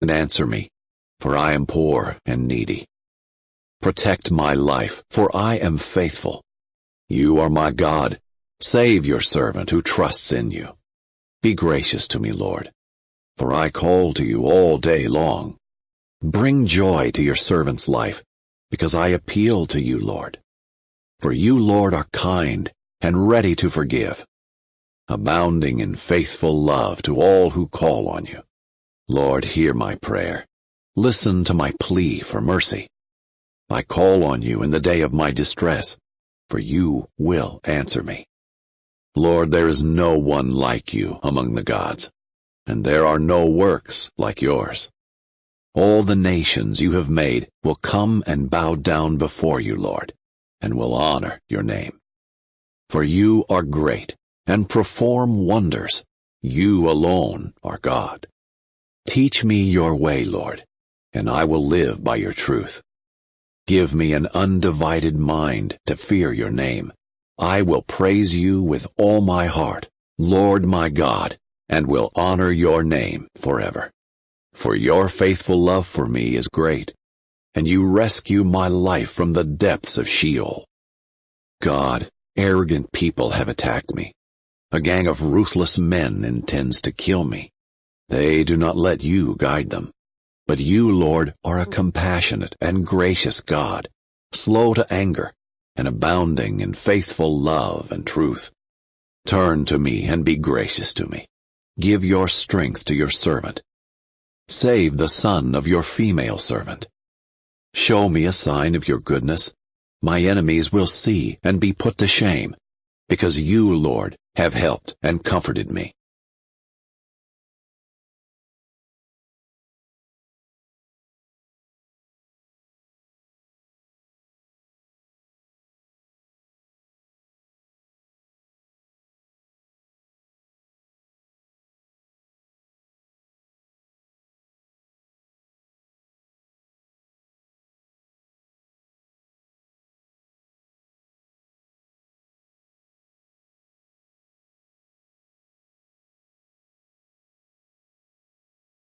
and answer me, for I am poor and needy. Protect my life, for I am faithful. You are my God. Save your servant who trusts in you. Be gracious to me, Lord, for I call to you all day long. Bring joy to your servant's life, because I appeal to you, Lord. For you, Lord, are kind and ready to forgive, abounding in faithful love to all who call on you. Lord, hear my prayer. Listen to my plea for mercy. I call on you in the day of my distress, for you will answer me. Lord, there is no one like you among the gods, and there are no works like yours. All the nations you have made will come and bow down before you, Lord, and will honor your name. For you are great and perform wonders. You alone are God. Teach me your way, Lord, and I will live by your truth. Give me an undivided mind to fear your name. I will praise you with all my heart, Lord my God, and will honor your name forever. For your faithful love for me is great, and you rescue my life from the depths of Sheol. God, arrogant people have attacked me. A gang of ruthless men intends to kill me. They do not let you guide them. But you, Lord, are a compassionate and gracious God, slow to anger, and abounding in faithful love and truth. Turn to me and be gracious to me. Give your strength to your servant. Save the son of your female servant. Show me a sign of your goodness. My enemies will see and be put to shame, because you, Lord, have helped and comforted me.